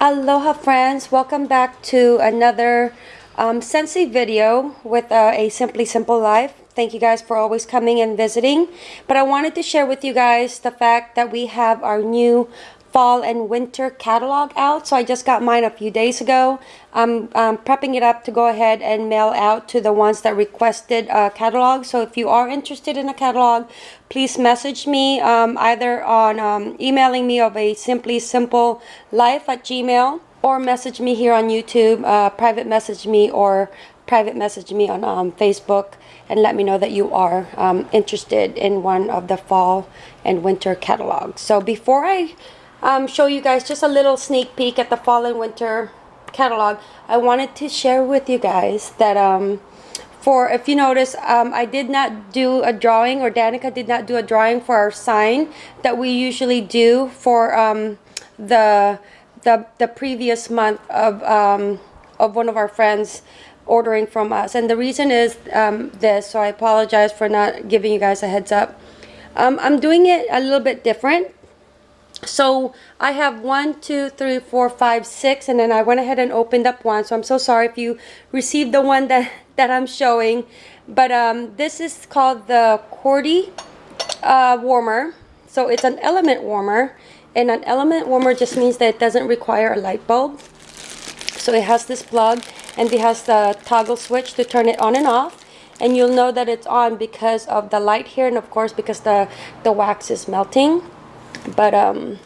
Aloha friends, welcome back to another um, Scentsy video with uh, a Simply Simple Life. Thank you guys for always coming and visiting. But I wanted to share with you guys the fact that we have our new fall and winter catalog out. So I just got mine a few days ago. I'm um, prepping it up to go ahead and mail out to the ones that requested a catalog. So if you are interested in a catalog, please message me um, either on um, emailing me of a simply simple life at gmail or message me here on YouTube, uh, private message me or private message me on um, Facebook and let me know that you are um, interested in one of the fall and winter catalogs. So before I um, show you guys just a little sneak peek at the fall and winter catalog, I wanted to share with you guys that um, for, if you notice, um, I did not do a drawing or Danica did not do a drawing for our sign that we usually do for um, the, the, the previous month of, um, of one of our friends ordering from us. And the reason is um, this, so I apologize for not giving you guys a heads up. Um, I'm doing it a little bit different so I have one, two, three, four, five, six, and then I went ahead and opened up one. So I'm so sorry if you received the one that, that I'm showing. But um, this is called the Cordy uh, warmer. So it's an element warmer. And an element warmer just means that it doesn't require a light bulb. So it has this plug and it has the toggle switch to turn it on and off. And you'll know that it's on because of the light here and of course because the, the wax is melting but um,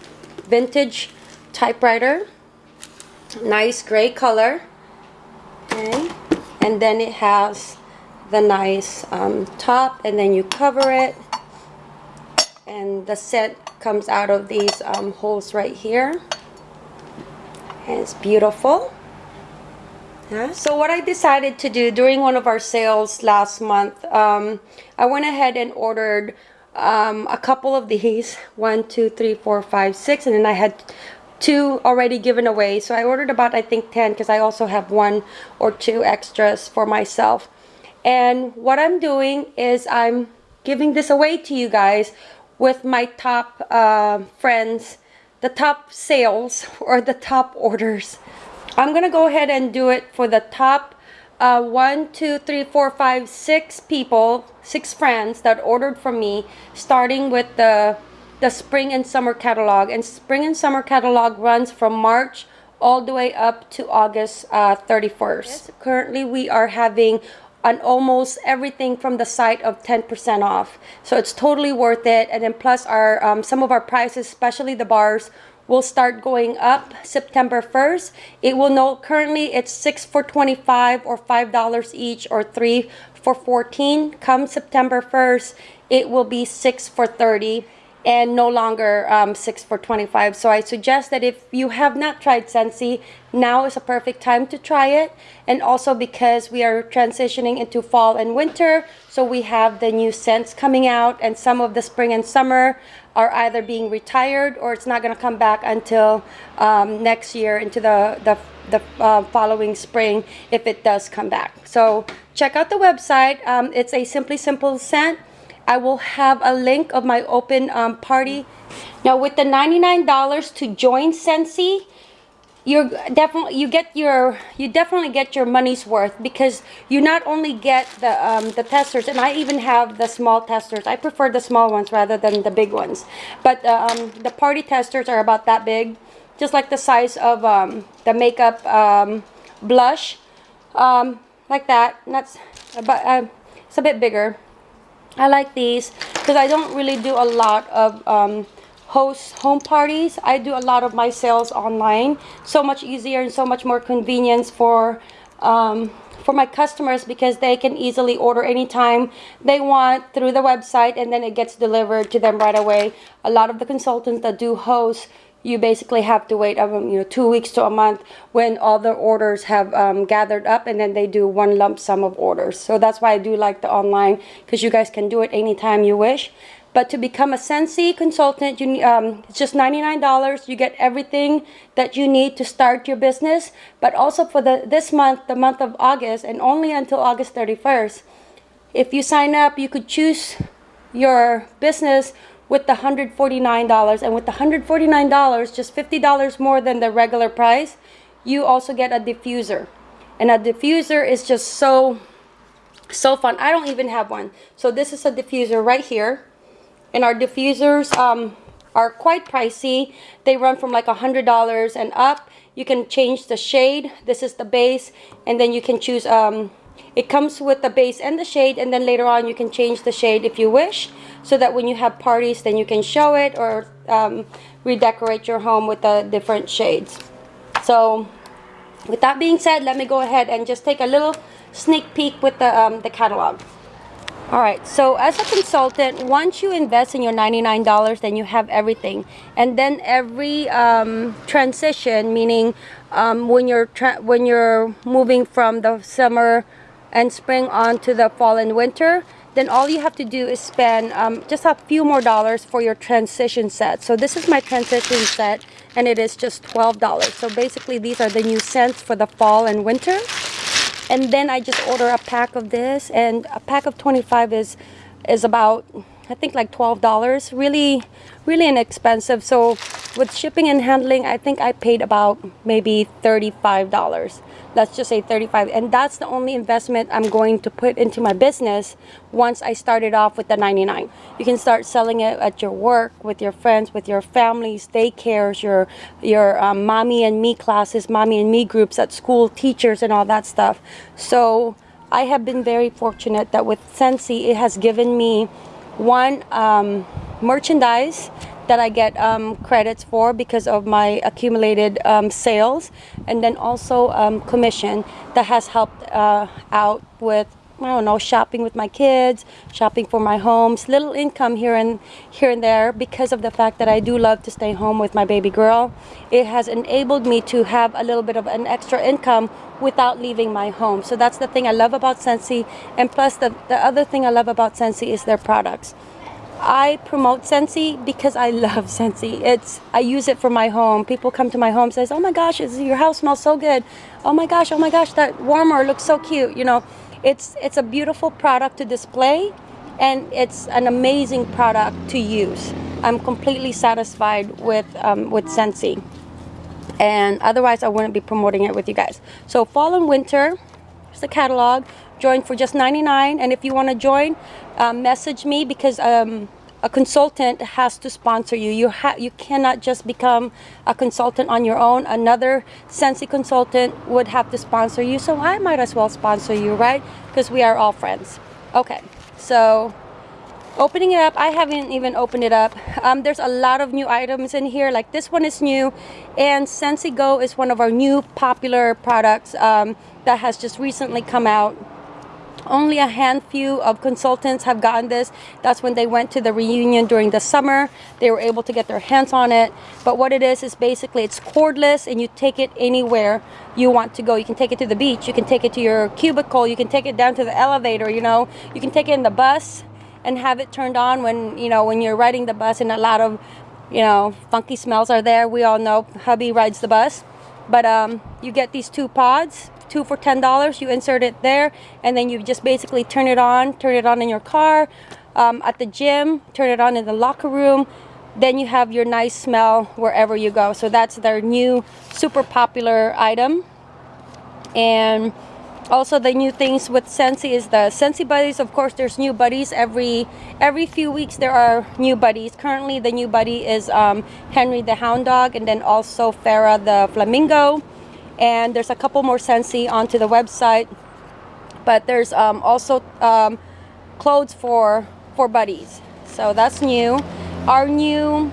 vintage typewriter. Nice gray color. Okay. And then it has the nice um, top and then you cover it. And the scent comes out of these um, holes right here. And it's beautiful. Yeah. So what I decided to do during one of our sales last month, um, I went ahead and ordered um, a couple of these one two three four five six and then I had two already given away. So I ordered about I think 10 because I also have one or two extras for myself. And what I'm doing is I'm giving this away to you guys with my top uh, friends the top sales or the top orders. I'm gonna go ahead and do it for the top uh, one, two, three, four, five, six people, six friends that ordered from me, starting with the the spring and summer catalog. And spring and summer catalog runs from March all the way up to August uh, 31st. Yes. Currently, we are having on almost everything from the site of 10% off. So it's totally worth it. And then plus our um, some of our prices, especially the bars, will start going up September 1st. It will know currently it's 6 for 25 or $5 each or 3 for 14. Come September 1st, it will be 6 for 30 and no longer um, 6 for 25 so I suggest that if you have not tried Scentsy now is a perfect time to try it. And also because we are transitioning into fall and winter so we have the new scents coming out and some of the spring and summer are either being retired or it's not going to come back until um, next year into the the, the uh, following spring if it does come back. So check out the website. Um, it's a simply simple scent I will have a link of my open um, party. Now with the $99 to join Scentsy, you're definitely you get your you definitely get your money's worth because you not only get the um, the testers and I even have the small testers. I prefer the small ones rather than the big ones. But um, the party testers are about that big just like the size of um, the makeup um, blush. Um, like that. And that's about uh, it's a bit bigger I like these because I don't really do a lot of um, host home parties. I do a lot of my sales online. So much easier and so much more convenience for um, for my customers because they can easily order anytime they want through the website and then it gets delivered to them right away. A lot of the consultants that do hosts you basically have to wait um, you know two weeks to a month when all the orders have um, gathered up and then they do one lump sum of orders. So that's why I do like the online because you guys can do it anytime you wish. But to become a Scentsy consultant you um, it's just $99 you get everything that you need to start your business. But also for the this month the month of August and only until August 31st if you sign up you could choose your business with the $149 and with the $149 just $50 more than the regular price you also get a diffuser. And a diffuser is just so so fun. I don't even have one. So this is a diffuser right here. And our diffusers um, are quite pricey. They run from like a hundred dollars and up. You can change the shade. This is the base. And then you can choose um, it comes with the base and the shade and then later on you can change the shade if you wish so that when you have parties then you can show it or um, redecorate your home with the different shades. So with that being said let me go ahead and just take a little sneak peek with the, um, the catalog. All right so as a consultant once you invest in your $99 then you have everything. And then every um, transition meaning um, when you're when you're moving from the summer and spring on to the fall and winter then all you have to do is spend um, just a few more dollars for your transition set. So this is my transition set and it is just $12 so basically these are the new scents for the fall and winter. And then I just order a pack of this and a pack of 25 is is about I think like $12 really really inexpensive so with shipping and handling I think I paid about maybe $35 let's just say 35 and that's the only investment I'm going to put into my business once I started off with the 99 you can start selling it at your work with your friends with your families daycares your your um, mommy and me classes mommy and me groups at school teachers and all that stuff. So I have been very fortunate that with Scentsy it has given me one um, merchandise that I get um, credits for because of my accumulated um, sales and then also um, commission that has helped uh, out with I don't know shopping with my kids shopping for my homes little income here and here and there because of the fact that I do love to stay home with my baby girl it has enabled me to have a little bit of an extra income without leaving my home so that's the thing I love about Scentsy. and plus the, the other thing I love about Scentsy is their products I promote Scentsy because I love Scentsy. It's I use it for my home. People come to my home says, "Oh my gosh, your house smells so good." "Oh my gosh, oh my gosh, that warmer looks so cute." You know, it's it's a beautiful product to display and it's an amazing product to use. I'm completely satisfied with um, with Scentsy. And otherwise I wouldn't be promoting it with you guys. So fall and winter, here's the catalog join for just 99 and if you want to join um, message me because um, a consultant has to sponsor you. You have you cannot just become a consultant on your own. Another Scentsy consultant would have to sponsor you so I might as well sponsor you right? Because we are all friends. Okay so opening it up I haven't even opened it up. Um, there's a lot of new items in here like this one is new and Scentsy Go is one of our new popular products um, that has just recently come out only a handful of consultants have gotten this. That's when they went to the reunion during the summer. They were able to get their hands on it. But what it is is basically it's cordless and you take it anywhere you want to go. You can take it to the beach. You can take it to your cubicle. You can take it down to the elevator you know. You can take it in the bus and have it turned on when you know when you're riding the bus and a lot of you know funky smells are there. We all know hubby rides the bus but um, you get these two pods two for ten dollars you insert it there and then you just basically turn it on turn it on in your car um, at the gym turn it on in the locker room. Then you have your nice smell wherever you go. So that's their new super popular item. And also the new things with Scentsy is the Scentsy buddies. Of course there's new buddies. Every every few weeks there are new buddies. Currently the new buddy is um, Henry the hound dog and then also Farah the flamingo. And there's a couple more Scentsy onto the website. But there's um, also um, clothes for for buddies. So that's new. Our new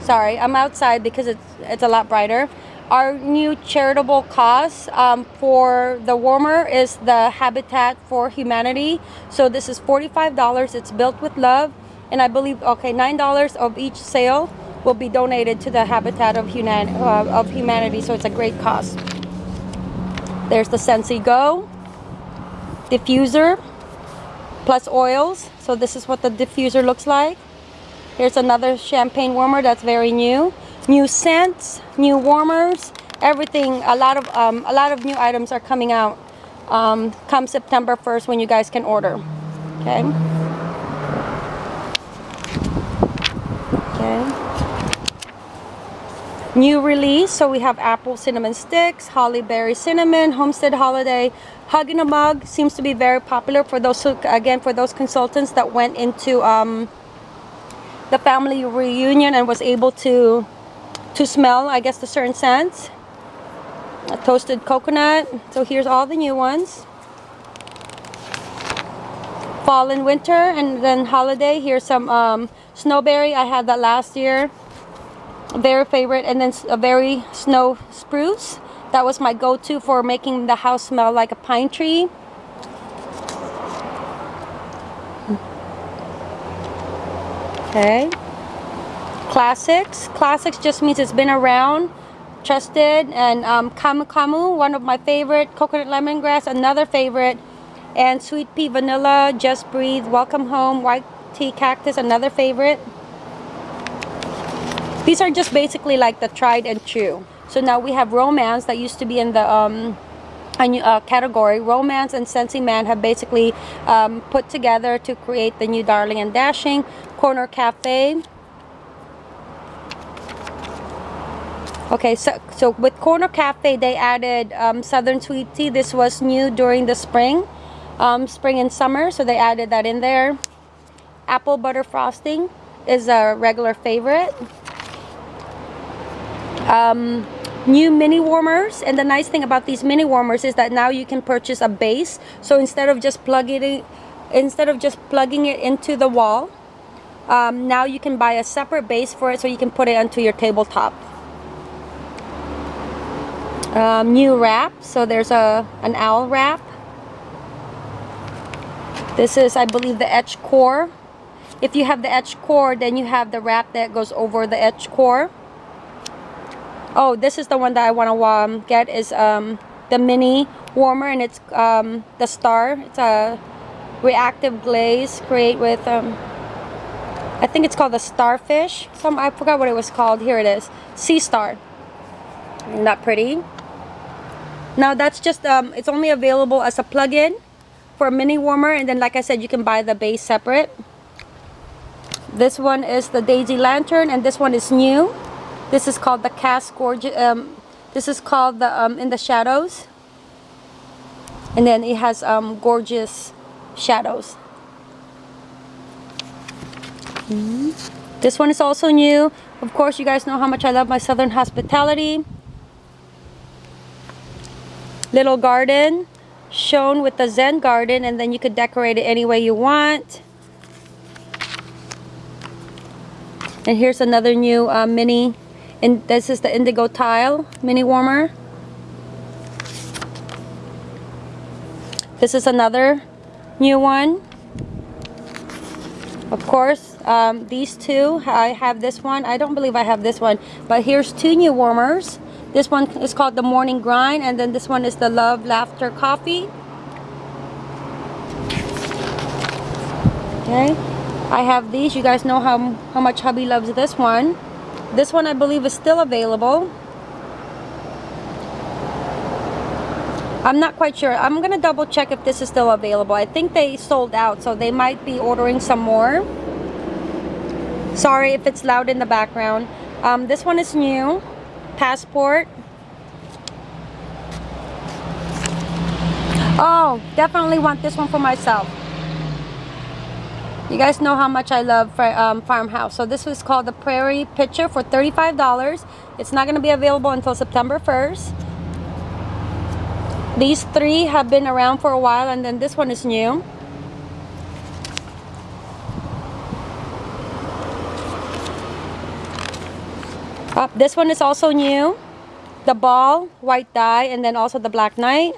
sorry I'm outside because it's it's a lot brighter our new charitable cause um, for the warmer is the Habitat for Humanity so this is $45 it's built with love and I believe okay $9 of each sale will be donated to the Habitat of, Human uh, of Humanity, so it's a great cause. There's the Scentsy Go diffuser plus oils. So this is what the diffuser looks like. Here's another champagne warmer that's very new. New scents, new warmers, everything. A lot of um, a lot of new items are coming out um, come September 1st when you guys can order. Okay. Okay. New release, so we have apple cinnamon sticks, holly berry cinnamon, homestead holiday, hug in a mug seems to be very popular for those who, again for those consultants that went into um, the family reunion and was able to to smell I guess the certain scents a toasted coconut. So here's all the new ones. Fall and winter and then holiday. Here's some um, snowberry. I had that last year. Very favorite and then a very snow spruce. That was my go-to for making the house smell like a pine tree. Okay classics classics just means it's been around trusted and um, Camu Camu, one of my favorite, coconut lemongrass, another favorite, and sweet pea vanilla, just breathe, welcome home, white tea cactus, another favorite. These are just basically like the tried and true. So now we have romance that used to be in the um, uh, category. Romance and Scentsy Man have basically um, put together to create the new Darling and Dashing Corner Cafe. Okay, so, so with Corner Cafe, they added um, Southern Sweet Tea. This was new during the spring, um, spring and summer, so they added that in there. Apple Butter Frosting is a regular favorite. Um, new mini warmers and the nice thing about these mini warmers is that now you can purchase a base so instead of just plugging it instead of just plugging it into the wall um, now you can buy a separate base for it so you can put it onto your tabletop um, new wrap. So there's a an owl wrap. This is I believe the etch core. If you have the etch core then you have the wrap that goes over the etch core. Oh this is the one that I want to um, get is um, the mini warmer and it's um, the star. It's a reactive glaze create with um, I think it's called the starfish. Some I forgot what it was called. Here it is. Sea star. Isn't pretty now that's just um, it's only available as a plug-in for a mini warmer and then like I said you can buy the base separate. This one is the daisy lantern and this one is new. This is called the cast gorgeous um, this is called the um, in the shadows. And then it has um, gorgeous shadows. Mm -hmm. this one is also new. Of course you guys know how much I love my southern hospitality little garden shown with the Zen garden and then you could decorate it any way you want. And here's another new uh, mini, and this is the indigo tile mini warmer. This is another new one. Of course, um, these two, I have this one. I don't believe I have this one, but here's two new warmers. This one is called the Morning Grind, and then this one is the Love Laughter Coffee. Okay, I have these. You guys know how, how much hubby loves this one. This one I believe is still available. I'm not quite sure. I'm going to double check if this is still available. I think they sold out, so they might be ordering some more. Sorry if it's loud in the background. Um, this one is new passport. Oh, definitely want this one for myself. You guys know how much I love um, Farmhouse. So this was called the Prairie Pitcher for $35. It's not going to be available until September 1st. These three have been around for a while and then this one is new. This one is also new. The ball, white dye, and then also the black knight.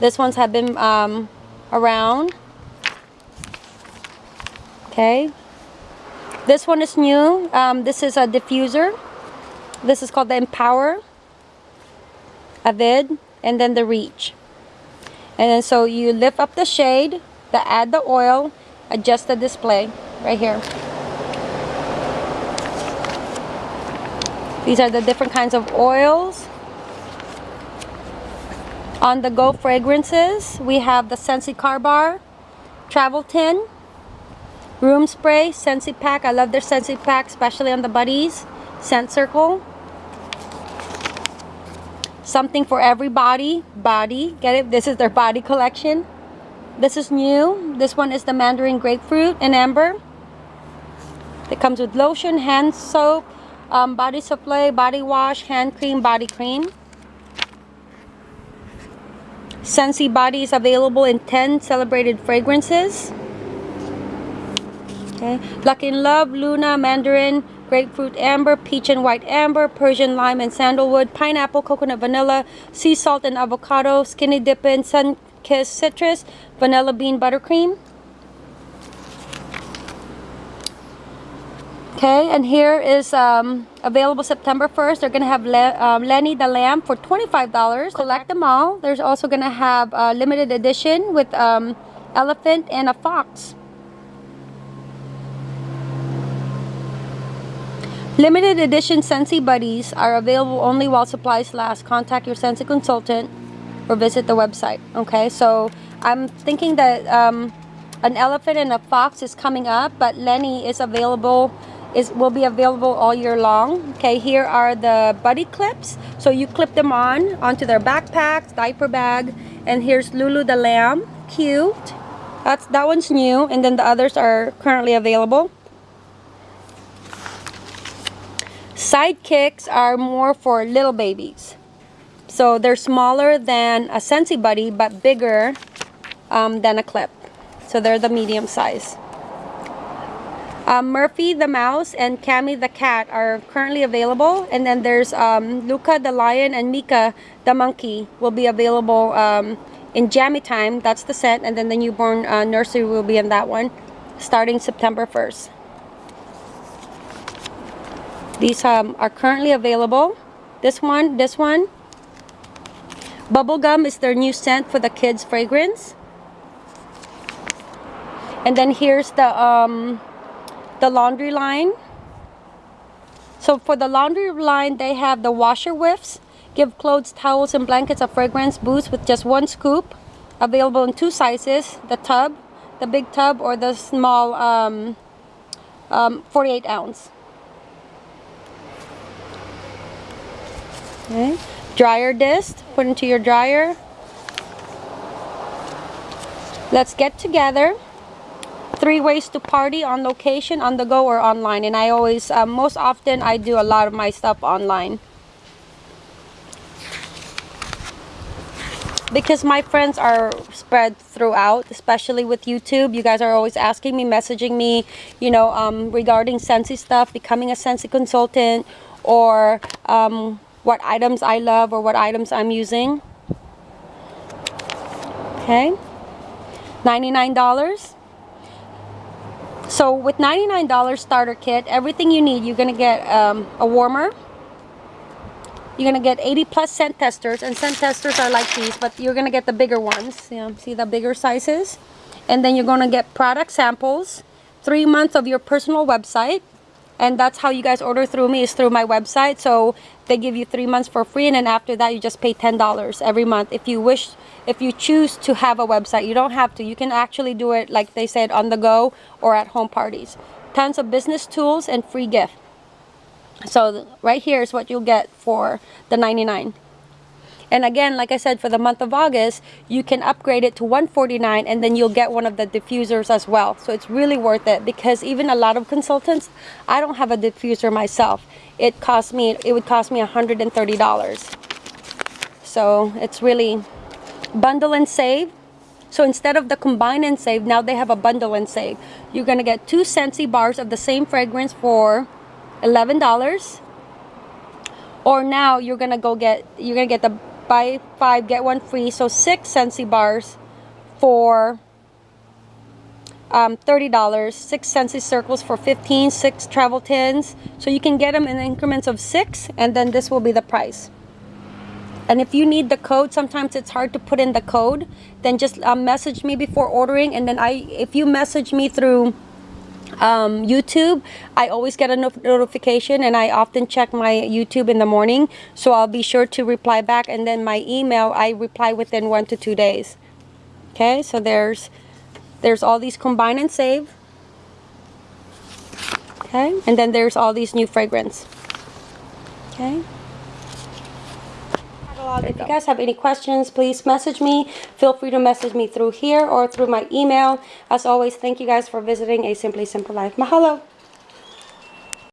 This ones have been um, around. Okay. This one is new. Um, this is a diffuser. This is called the Empower. Avid. And then the Reach. And then so you lift up the shade, the add the oil, adjust the display right here. These are the different kinds of oils. On the go fragrances, we have the Scentsy Car Bar, Travel Tin, Room spray, Scentsy pack. I love their Scentsy pack, especially on the buddies. Scent circle. Something for everybody. Body. Get it? This is their body collection. This is new. This one is the Mandarin Grapefruit and Amber. It comes with lotion, hand soap, um, body supply, body wash, hand cream, body cream. Scentsy Body is available in 10 celebrated fragrances. Okay. Luck in Love, Luna, Mandarin, Grapefruit Amber, Peach and White Amber, Persian Lime and Sandalwood, Pineapple, Coconut Vanilla, Sea Salt and Avocado, Skinny Dippin', Sun Kiss Citrus, Vanilla Bean Buttercream. Okay, and here is um, available September 1st. They're going to have Le um, Lenny the Lamb for $25. Collect them all. There's also going to have a limited edition with um, elephant and a fox. Limited edition Scentsy Buddies are available only while supplies last. Contact your Scentsy consultant or visit the website. Okay, so I'm thinking that um, an elephant and a fox is coming up, but Lenny is available is will be available all year long. Okay here are the buddy clips. So you clip them on onto their backpacks diaper bag and here's Lulu the lamb cute. That's that one's new and then the others are currently available. Sidekicks are more for little babies. So they're smaller than a Scentsy Buddy but bigger um, than a clip. So they're the medium size um, Murphy the mouse and Cammy the cat are currently available. And then there's um, Luca the lion and Mika the monkey will be available um, in Jammy Time. That's the scent. And then the newborn uh, nursery will be in that one starting September 1st. These um, are currently available. This one, this one. Bubblegum is their new scent for the kids fragrance. And then here's the um, the laundry line. So for the laundry line, they have the washer whiffs. Give clothes, towels, and blankets a fragrance boost with just one scoop. Available in two sizes, the tub, the big tub, or the small um, um, 48 ounce. Okay. Dryer disc, put into your dryer. Let's get together three ways to party on location, on the go, or online. And I always, uh, most often, I do a lot of my stuff online. Because my friends are spread throughout, especially with YouTube. You guys are always asking me, messaging me, you know, um, regarding Scentsy stuff, becoming a Scentsy consultant, or um, what items I love or what items I'm using. Okay. $99. So with $99 starter kit, everything you need, you're going to get um, a warmer. You're going to get 80 plus scent testers. And scent testers are like these, but you're going to get the bigger ones. Yeah, see the bigger sizes? And then you're going to get product samples. Three months of your personal website. And that's how you guys order through me is through my website. So they give you three months for free. And then after that, you just pay $10 every month. If you wish if you choose to have a website. You don't have to. You can actually do it, like they said, on the go or at home parties. Tons of business tools and free gift. So right here is what you'll get for the 99 and again, like I said, for the month of August, you can upgrade it to 149 and then you'll get one of the diffusers as well. So it's really worth it because even a lot of consultants, I don't have a diffuser myself. It cost me, it would cost me $130. So it's really bundle and save. So instead of the combine and save, now they have a bundle and save. You're gonna get two Scentsy bars of the same fragrance for $11. Or now you're gonna go get, you're gonna get the buy five, get one free. So six Scentsy bars for um, $30. Six Scentsy circles for 15, six travel tins. So you can get them in increments of six and then this will be the price. And if you need the code, sometimes it's hard to put in the code, then just uh, message me before ordering. And then I, if you message me through um, YouTube, I always get a no notification and I often check my YouTube in the morning. So I'll be sure to reply back. And then my email, I reply within one to two days. Okay, so there's, there's all these combine and save. Okay, and then there's all these new fragrance. Okay. If you guys have any questions, please message me. Feel free to message me through here or through my email. As always, thank you guys for visiting A Simply Simple Life. Mahalo.